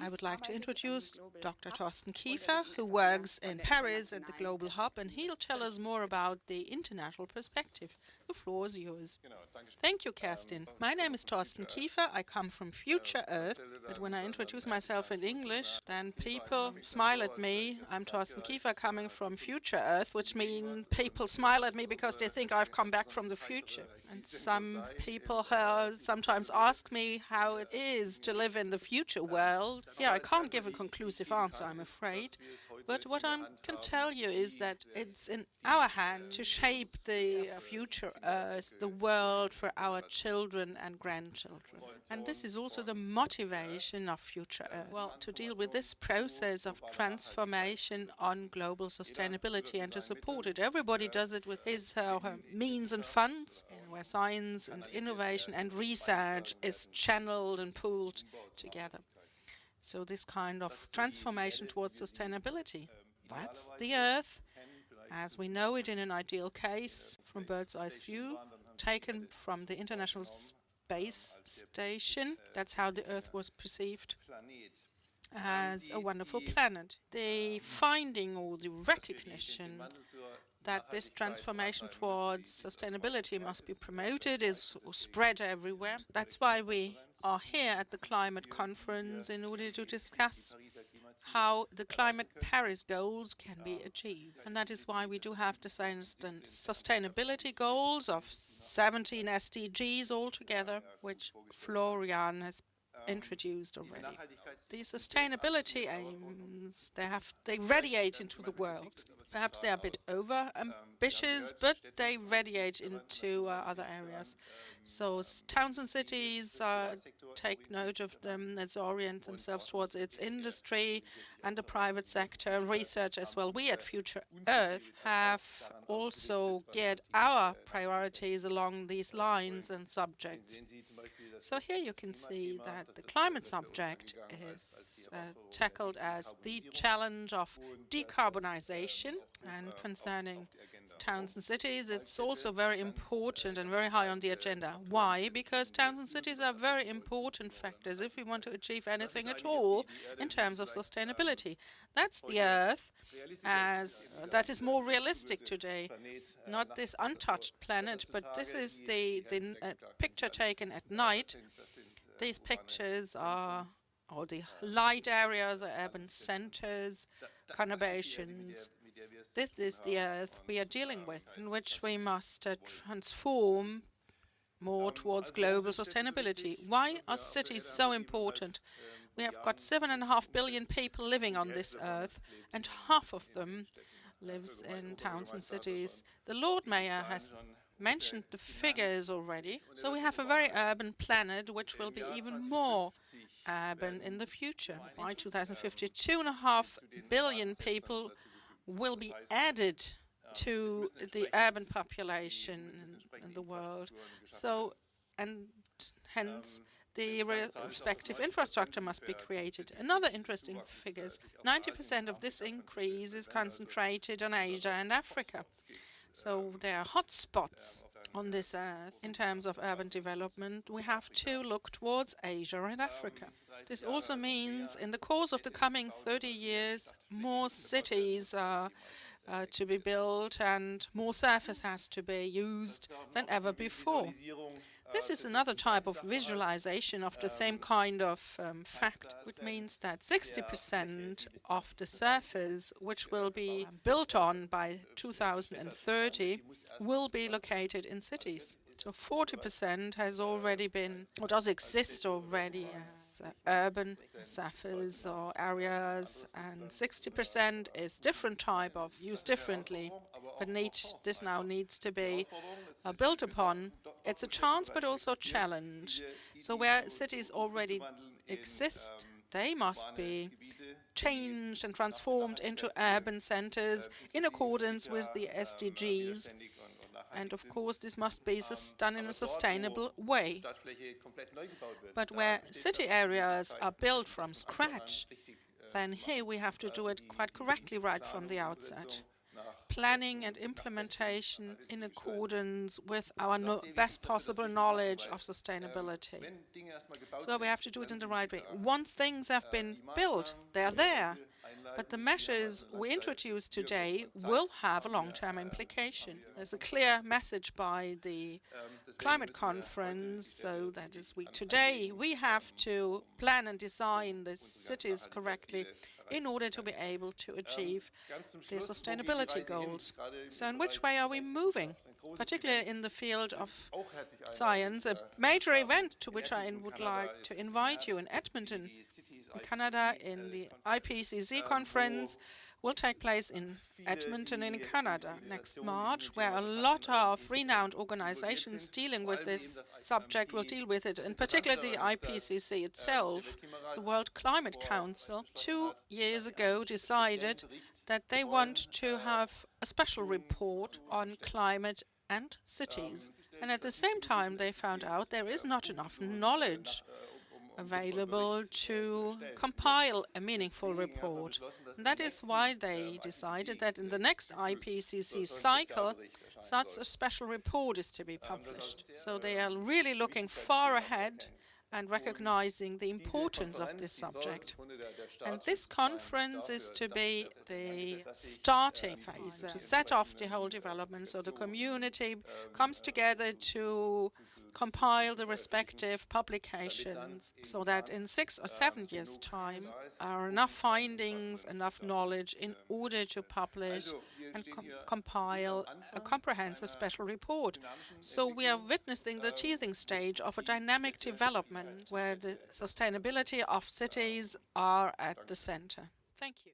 I would like to introduce Dr. Thorsten Kiefer, who works in Paris at the Global Hub, and he'll tell us more about the international perspective. The floor is yours. Thank you, Kerstin. My name is Thorsten Kiefer. I come from Future Earth, but when I introduce myself in English, then people smile at me. I'm Thorsten Kiefer coming from Future Earth, which means people smile at me because they think I've come back from the future. And some people uh, sometimes ask me how it is to live in the future world yeah, I can't give a conclusive answer, I'm afraid. But what I can tell you is that it's in our hand to shape the future Earth, the world for our children and grandchildren. And this is also the motivation of Future Earth. Well, to deal with this process of transformation on global sustainability and to support it. Everybody does it with his uh, means and funds, where science and innovation and research is channeled and pooled together. So this kind of transformation towards sustainability, that's the Earth as we know it in an ideal case from bird's eye view, taken from the International Space Station. That's how the Earth was perceived as a wonderful planet. The finding or the recognition that this transformation towards sustainability must be promoted is spread everywhere. That's why we are here at the climate conference in order to discuss how the climate Paris goals can be achieved. And that is why we do have the sustainability goals of 17 SDGs altogether, which Florian has introduced already. The sustainability aims, they have they radiate into the world. Perhaps they are a bit over ambitious, but they radiate into uh, other areas. So towns and cities uh, take note of them, let's orient themselves towards its industry and the private sector, research as well. We at Future Earth have also geared our priorities along these lines and subjects. So here you can see that the climate subject is uh, tackled as the challenge of decarbonization and concerning towns and cities, it's also very important and very high on the agenda. Why? Because towns and cities are very important factors if we want to achieve anything at all in terms of sustainability. That's the Earth as that is more realistic today, not this untouched planet, but this is the, the uh, picture taken at night. These pictures are all the light areas are urban centers, conurbations, this is the Earth we are dealing with, in which we must uh, transform more towards global sustainability. Why are cities so important? We have got seven and a half billion people living on this Earth, and half of them lives in towns and cities. The Lord Mayor has mentioned the figures already. So we have a very urban planet, which will be even more urban in the future. By 2050, two and a half billion people will be added to the urban population in, in the world. So, and hence the respective infrastructure must be created. Another interesting figure is 90% of this increase is concentrated on Asia and Africa. So there are hotspots on this uh, earth in terms of urban development. We have to look towards Asia and Africa. This also means in the course of the coming 30 years, more cities are uh, to be built and more surface has to be used than ever before. This is another type of visualization of the same kind of um, fact, which means that 60% of the surface which will be built on by 2030 will be located in cities. So 40% has already been, or does exist already as uh, urban surface or areas, and 60% is different type of, used differently, but need, this now needs to be uh, built upon. It's a chance, but also a challenge. So where cities already exist, they must be changed and transformed into urban centers in accordance with the SDGs and of course, this must be done in a sustainable way. But where city areas are built from scratch, then here we have to do it quite correctly right from the outset. planning and implementation in accordance with our no best possible knowledge of sustainability. So we have to do it in the right way. Once things have been built, they're there. But the measures we introduce today will have a long-term implication. There's a clear message by the climate conference, so that is we today we have to plan and design the cities correctly in order to be able to achieve the sustainability goals. So in which way are we moving? Particularly in the field of science, a major event to which I would like to invite you in Edmonton, Canada, in the IPCC conference, will take place in Edmonton in Canada next March, where a lot of renowned organizations dealing with this subject will deal with it, in particular the IPCC itself. The World Climate Council two years ago decided that they want to have a special report on climate and cities. And at the same time, they found out there is not enough knowledge available to compile a meaningful report. And that is why they decided that in the next IPCC cycle, such a special report is to be published. So they are really looking far ahead and recognizing the importance of this subject. And this conference is to be the starting phase, uh, to set off the whole development so the community comes together to compile the respective publications so that in six or seven years' time are enough findings, enough knowledge in order to publish and com compile a comprehensive special report. So we are witnessing the teething stage of a dynamic development where the sustainability of cities are at the center. Thank you.